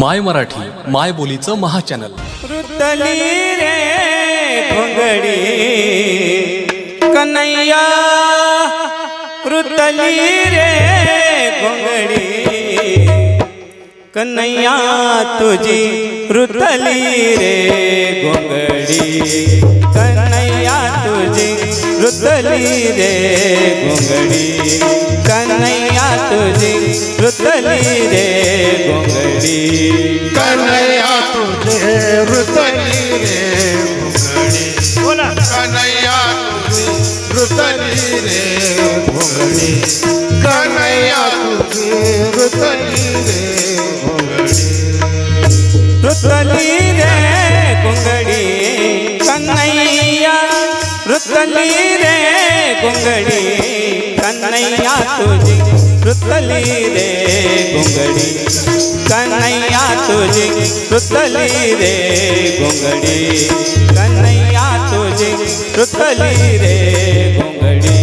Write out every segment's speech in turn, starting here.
My Marathi माय बोलीचं महाचॅनल. रुतली रे घोंगडी कन्हैया रुतली रे घोंगडी कन्हैया तुझी रुतली रे घोंगडी कन्हैया तुझी रुतली रे घोंगडी कन्हैया तुझी रुतली रे घोंगडी कन्हैया तुझे रुतली रे घोंगडी बोला। कन्हैया तुझे रुतली रे घोंगडी कन्हैया तुझे रुतली रे गुंगडी कन्हैया रे कन्हैया तुझी। रुतली रे गुंगडी कन्हैया तुझी रुतली रे गुंगडी कन्हैया तुझी रुतली रे गुंगडी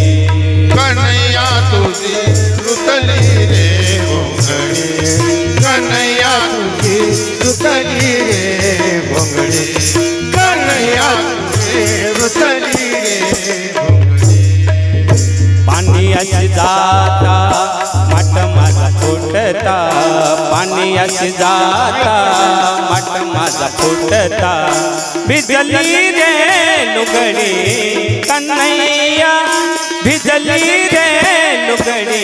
कन्हैया तुझे रुतली रे घोंगडी। कन्हैया तुझे रुतली रे घोंगडी। कन्हैया तुझे रुतली रे घोंगडी। पाणी जाता पाणी जाता मट माझा फुटता। बिजली रे लुगडी, कन्हैया भिजली रे लुगडी,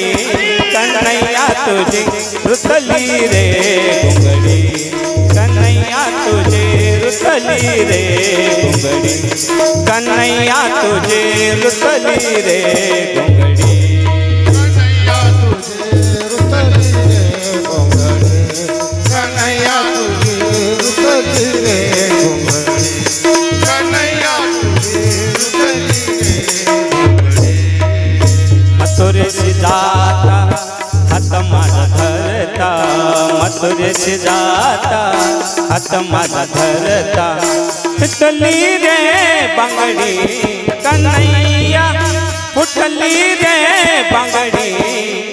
कन्हैया तुझी रुतली रे घुंगडी कन्हैया तुझे रुतली रे घुंगडी कन्हैया तुझे रुतली रे घुंगडी जाता हात माझा धरता मथुरेशी जाता हात माझा धरता। फुटली रे बांगडी कन्हैया, फुटली रे बांगडी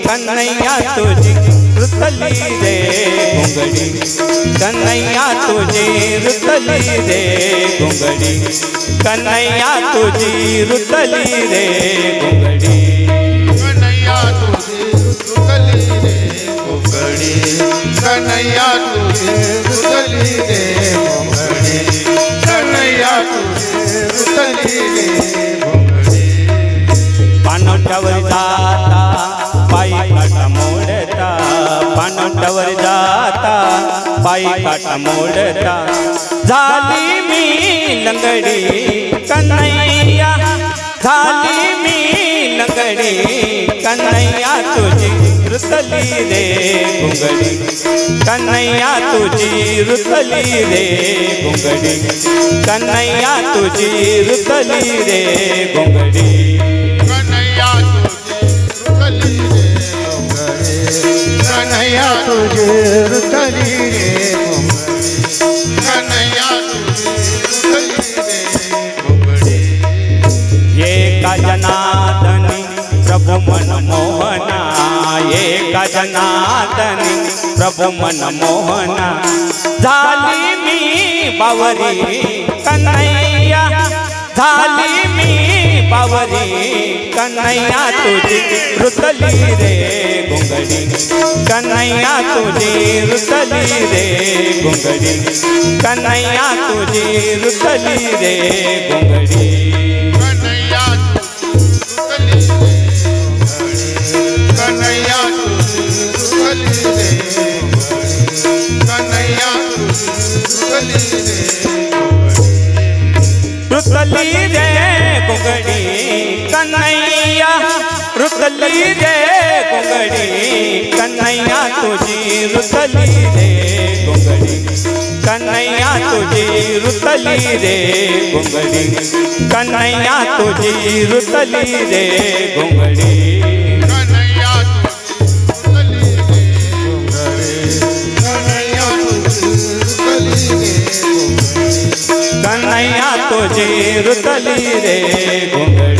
कन्हैया तुझी, रुतली रे घुंगडी। कन्हैया तुझी, रुतली रे घुंगडी। कन्हैया तुझी, रुतली रे पायी काटा मोडता झाली मी लंगडी कन्हैया झाली मी लंगडी कन्हैया तुझी रुतली रे घुंगडी कन्हैया तुझी रुतली रे घुंगडी कन्हैया तुझी रुतली रे घुंगडी एका जनादनी प्रभु मन मोहना एका जनादनी प्रभु मन मोहना. झाली मी बावरी कन्हैया. झाली मी बावरी कन्हैया तुझी रुतली रे घुंगडी कन्हैया तुझी रुतली रे घुंगडी कन्हैया तुझी रुतली रे घुंगडी रुतली रे घुंगडी कन्हैया रुतली रे घुंगडी कन्हैया तुझी रुतली रे घुंगडी कन्हैया तुझी रुतली रे घुंगडी कन्हैया तुझी रुतली रे घुंगडी कन्हैया तुझे रुतली रे घुंगडी